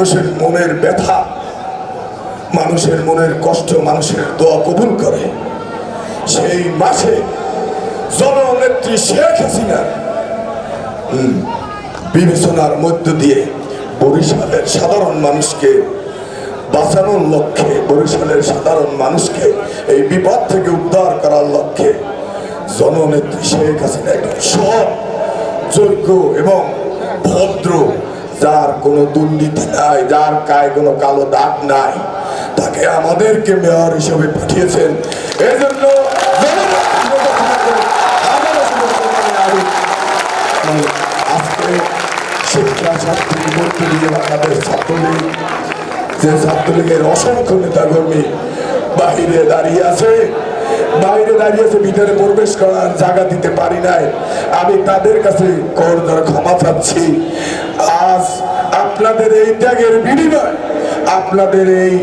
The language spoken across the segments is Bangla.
মানুষের মনের ব্যথা, মানুষের মনের কষ্ট, মানুষের দোয়া কবুল করে। সেই মাসে জননেত্রী শেখ হাসিনা বিবেচনার মধ্য দিয়ে বরিশালের সাধারণ মানুষকে বাঁচানোর লক্ষ্যে, বরিশালের সাধারণ মানুষকে এই বিপদ থেকে উদ্ধার করার লক্ষ্যে জননেত্রী শেখ হাসিনা একজন সৎ, যোগ্য এবং ভদ্র যার কোনো দুর্নীতি নাই, যার গায়ে কোনো কালো দাগ নাই, তাকে আমাদেরকে মেয়র হিসেবে পাঠিয়েছেন এই জন্য জননেত্রী শেখ হাসিনাকে আবারও শুভেচ্ছা জানাই আমি। আজকে শিক্ষা ছাত্রী মধ্যে দিয়ে ছাত্রলীগ যে বাহিরে দাঁড়িয়ে আছে, বাইরে দাঁড়িয়ে আছে, ভিতরে প্রবেশ করার জায়গা দিতে পারি নাই আমি তাদের কাছে করজোর ক্ষমা চাচ্ছি আপনাদের এই ত্যাগের বিনিময়, আপনাদের এই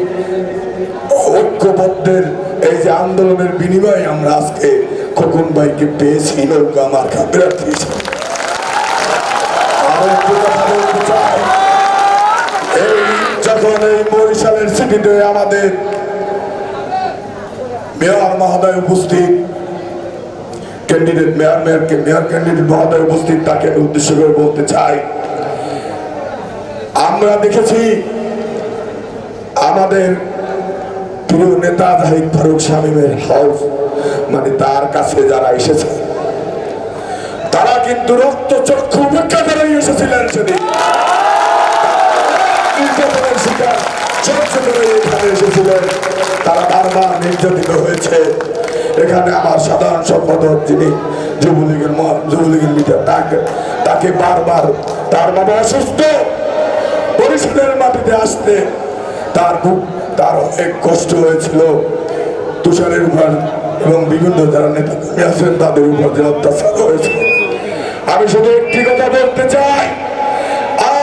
ঐক্যবদ্ধের এই যে আন্দোলনের বিনিময়ে আমরা আজকে খোকন ভাইকে পেয়েছি, নৌকা আমার চাই, এই আমাদের মেয়র উপস্থিত ক্যান্ডিডেট মেয়র মেয়র ক্যান্ডিডেট মহোদয় উপস্থিত, তাকে উদ্দেশ্য করে বলতে চাই আমরা দেখেছি আমাদের প্রিয় নেতা জাহিদ ফারুক শামীমের হাউস মানে তার কাছে যারা এসেছে, তারা কিন্তু রক্ত চক্ষু উপেক্ষা করে এসেছিলেন সেদিন। এসেছিলেন। তারা বারবার হয়েছে। এখানে আমার সাধারণ যুবলীগের তাকে তাকে বারবার তার বাবা অসুস্থ। বরিশালের মাটিতে আসতে তার তার অনেক কষ্ট হয়েছিল। তুষারের উপর এবং বিভিন্ন যারা নেতা আছেন, তাদের উপর যে অত্যাচার হয়েছে। আমি শুধু একটি কথা বলতে চাই,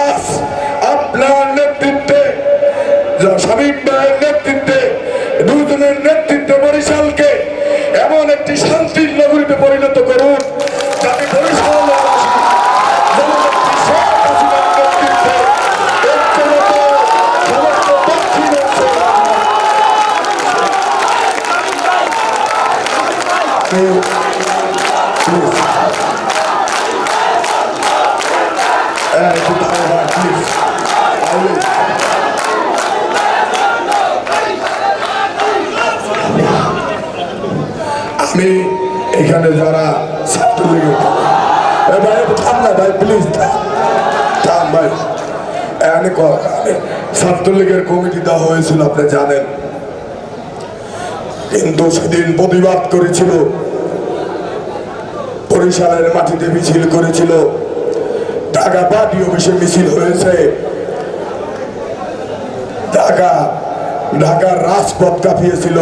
আজ আপনার নেতৃত্বে ভাইয়ের নেতৃত্বে, দুজনের নেতৃত্বে Please. Always. আমি এখানে যারা ভাই, থাম ভাই প্লিজ থাম ভাই ক- ছাত্রলীগের কমিটি দেওয়া হয়েছিল, আপনি জানেন কিন্তু সেদিন প্রতিবাদ করেছিল বরিশালের মাটিতে মিছিল করেছিল। ঢাকা পার্টি অফিসে মিছিল হয়েছে। ঢাকা ঢাকার রাজপথ কাঁপিয়েছিল।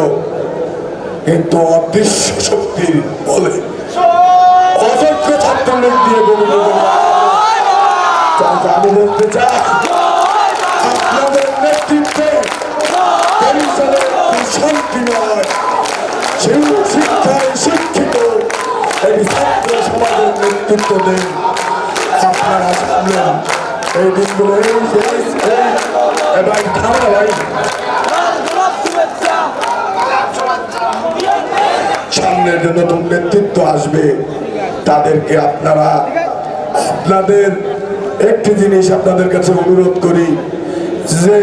কিন্তু অদৃশ্য শক্তির বলে অযোগ্য ছাত্রলীগ দিয়ে গঠিত আমি বলতে চাই, আপনাদের নেতৃত্বে বরিশালের নেতৃত্ব দেন আপনারা সামলেন এই দিনগুলো এই এই- এই- এ ভাই থামো ভাই সামনের যে নতুন নেতৃত্ব আসবে। তাদেরকে আপনারা আপনাদের একটি জিনিস আপনাদের কাছে অনুরোধ করি, যে